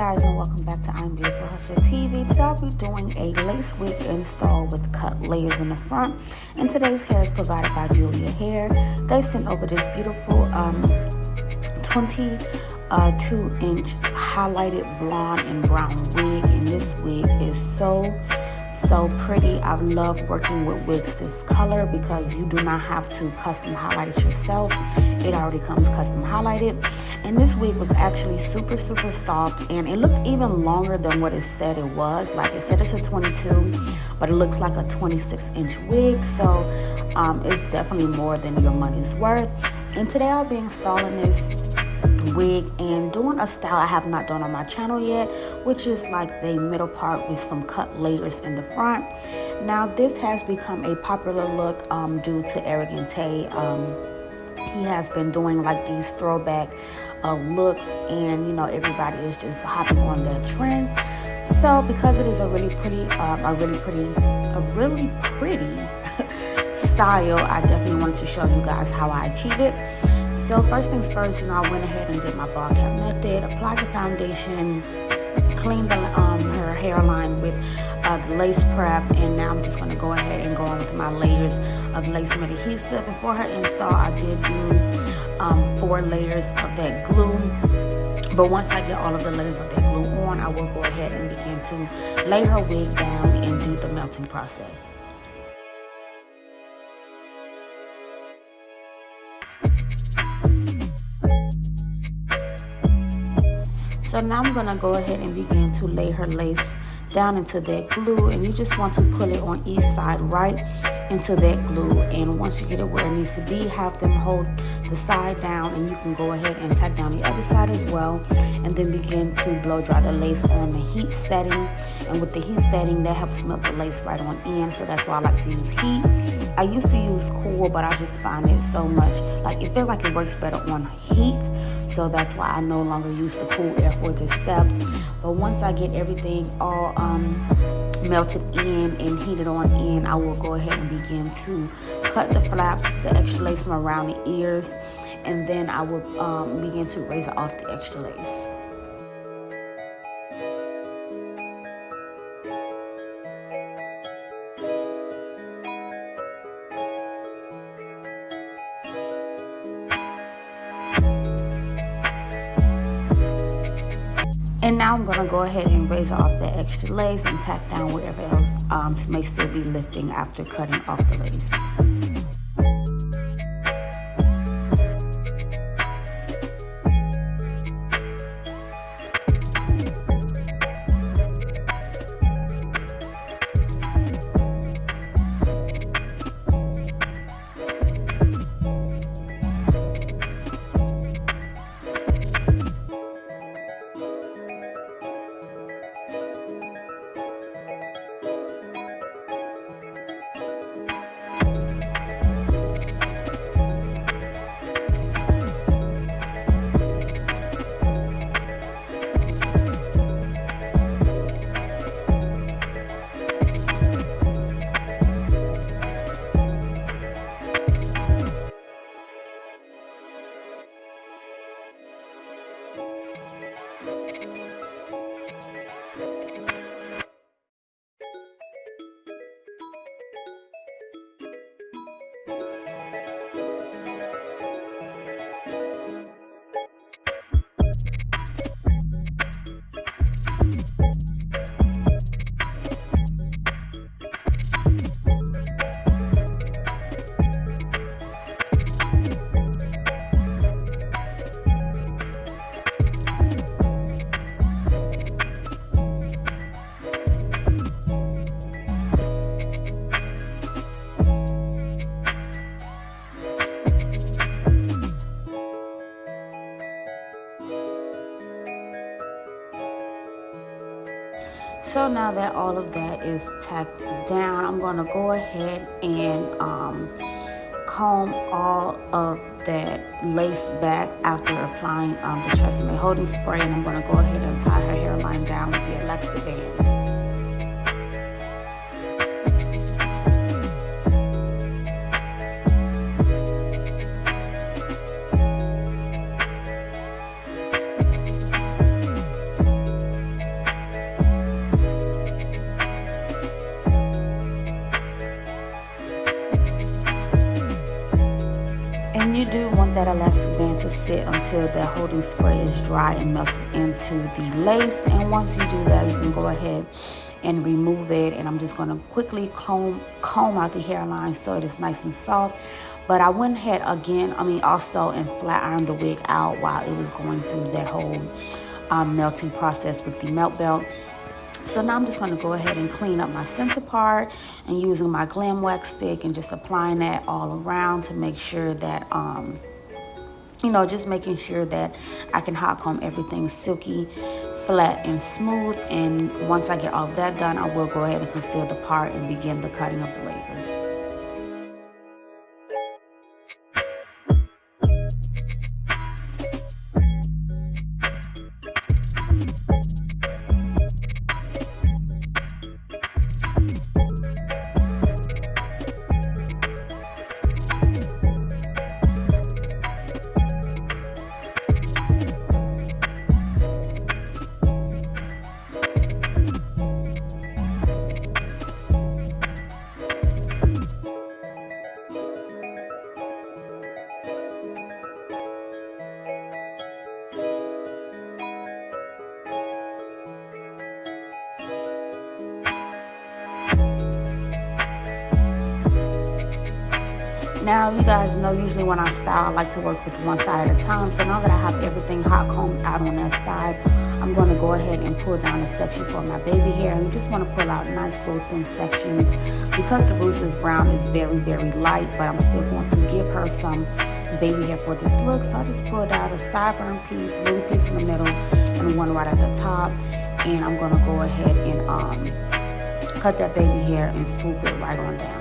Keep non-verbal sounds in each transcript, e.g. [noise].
guys and welcome back to I'm Beautiful Hustler TV. Today I'll be doing a lace wig install with cut layers in the front. And today's hair is provided by Julia Hair. They sent over this beautiful um, 22 uh, inch highlighted blonde and brown wig. And this wig is so so pretty. I love working with wigs this color because you do not have to custom highlight it yourself. It already comes custom highlighted. And this wig was actually super, super soft and it looked even longer than what it said it was. Like it said it's a 22, but it looks like a 26 inch wig. So um, it's definitely more than your money's worth. And today I'll be installing this wig and doing a style I have not done on my channel yet which is like the middle part with some cut layers in the front now this has become a popular look um, due to Eric Tay um, he has been doing like these throwback uh, looks and you know everybody is just hopping on that trend. So because it is a really pretty uh, a really pretty a really pretty [laughs] style I definitely wanted to show you guys how I achieve it. So first things first, you know, I went ahead and did my ball cap method, applied the foundation, cleaned the, um, her hairline with uh, the lace prep, and now I'm just going to go ahead and go on with my layers of lace mud adhesive. And for her install, I did do um, four layers of that glue. But once I get all of the layers of that glue on, I will go ahead and begin to lay her wig down and do the melting process. So now I'm gonna go ahead and begin to lay her lace down into that glue and you just want to pull it on each side right into that glue. And once you get it where it needs to be have them hold the side down and you can go ahead and tack down the other side as well and then begin to blow dry the lace on the heat setting. And with the heat setting that helps melt the lace right on in so that's why I like to use heat. I used to use cool but I just find it so much like it feels like it works better on heat so that's why I no longer use the cool air for this step but once I get everything all um, melted in and heated on in, I will go ahead and begin to cut the flaps, the extra lace from around the ears, and then I will um, begin to razor off the extra lace. And now I'm to go ahead and razor off the extra lace and tack down wherever else um, may still be lifting after cutting off the lace. Now that all of that is tacked down, I'm going to go ahead and um, comb all of that lace back after applying um, the Tresemme holding spray. And I'm going to go ahead and tie her hairline down with the elastic band. Do want that elastic band to sit until the holding spray is dry and melted into the lace. And once you do that, you can go ahead and remove it. And I'm just gonna quickly comb, comb out the hairline so it is nice and soft. But I went ahead again, I mean also and flat iron the wig out while it was going through that whole um, melting process with the melt belt. So now I'm just going to go ahead and clean up my center part and using my glam wax stick and just applying that all around to make sure that, um, you know, just making sure that I can hot comb everything silky, flat, and smooth. And once I get all of that done, I will go ahead and conceal the part and begin the cutting of the layers. Now, you guys know usually when I style, I like to work with one side at a time. So now that I have everything hot combed out on that side, I'm going to go ahead and pull down a section for my baby hair. And you just want to pull out nice little thin sections. Because the Bruce's brown is very, very light, but I'm still going to give her some baby hair for this look. So I just pulled out a sideburn piece, a little piece in the middle, and one right at the top. And I'm going to go ahead and um, cut that baby hair and swoop it right on down.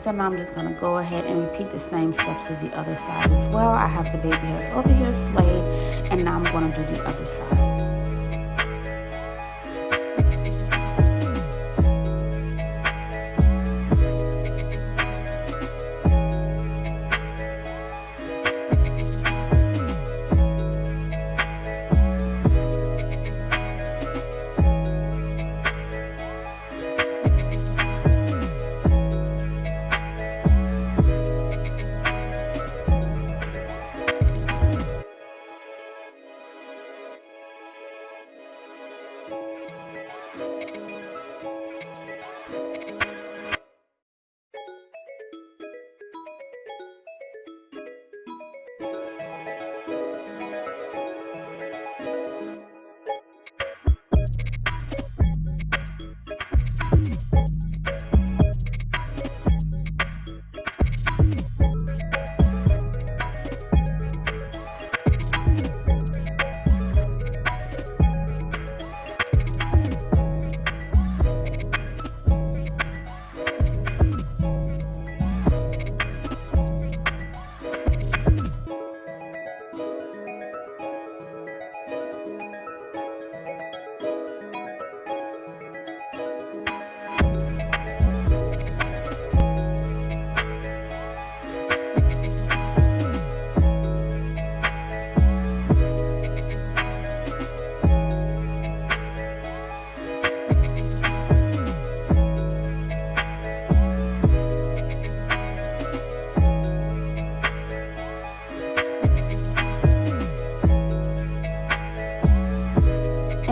So now I'm just gonna go ahead and repeat the same steps to the other side as well. I have the baby hairs over here slayed, and now I'm gonna do the other side.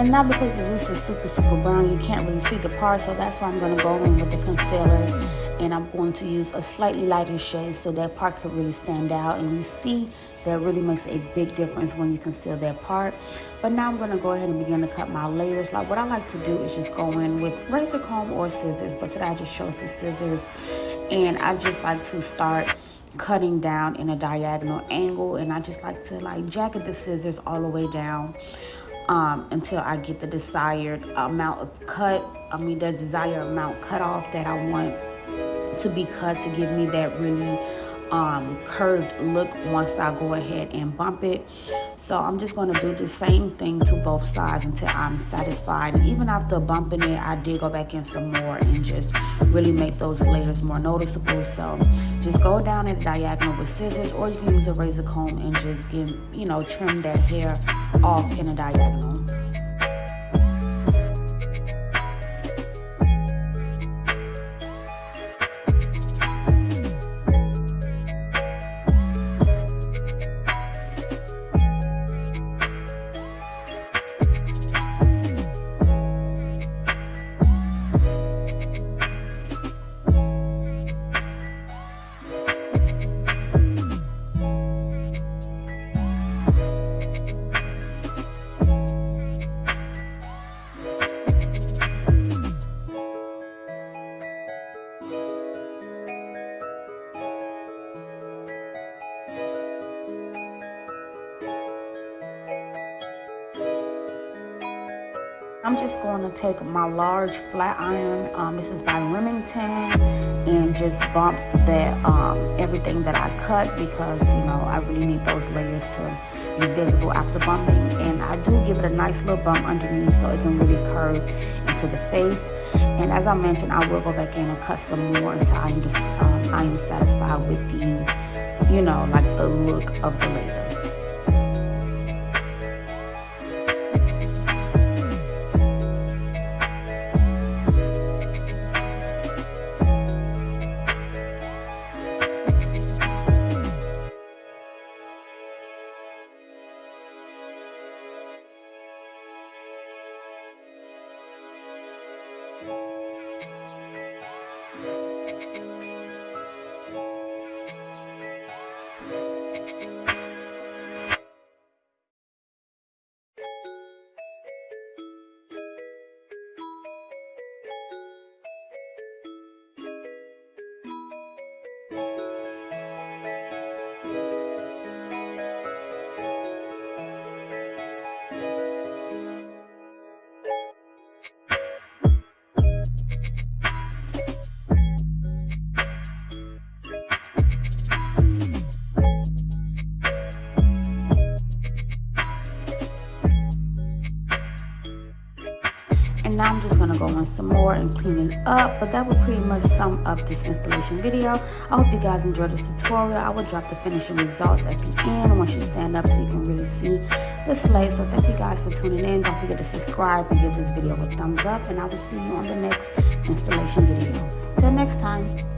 And now because the roots are super, super brown, you can't really see the part. So that's why I'm going to go in with the concealer. And I'm going to use a slightly lighter shade so that part could really stand out. And you see that really makes a big difference when you conceal that part. But now I'm going to go ahead and begin to cut my layers. Like what I like to do is just go in with razor comb or scissors. But today I just chose the scissors. And I just like to start cutting down in a diagonal angle and I just like to like jacket the scissors all the way down um, until I get the desired amount of cut, I mean the desired amount cut off that I want to be cut to give me that really um, curved look once I go ahead and bump it. So I'm just going to do the same thing to both sides until I'm satisfied. And even after bumping it, I did go back in some more and just really make those layers more noticeable. So just go down at diagonal with scissors or you can use a razor comb and just give, you know, trim that hair off in a diagonal. I'm just going to take my large flat iron, um, this is by Remington, and just bump that um, everything that I cut because, you know, I really need those layers to be visible after bumping. And I do give it a nice little bump underneath so it can really curve into the face. And as I mentioned, I will go back in and cut some more until I'm just, um, I am satisfied with the, you know, like the look of the layers. And some more and clean it up. But that will pretty much sum up this installation video. I hope you guys enjoyed this tutorial. I will drop the finishing results at the end once you stand up so you can really see the slate. So thank you guys for tuning in. Don't forget to subscribe and give this video a thumbs up. And I will see you on the next installation video. Till next time.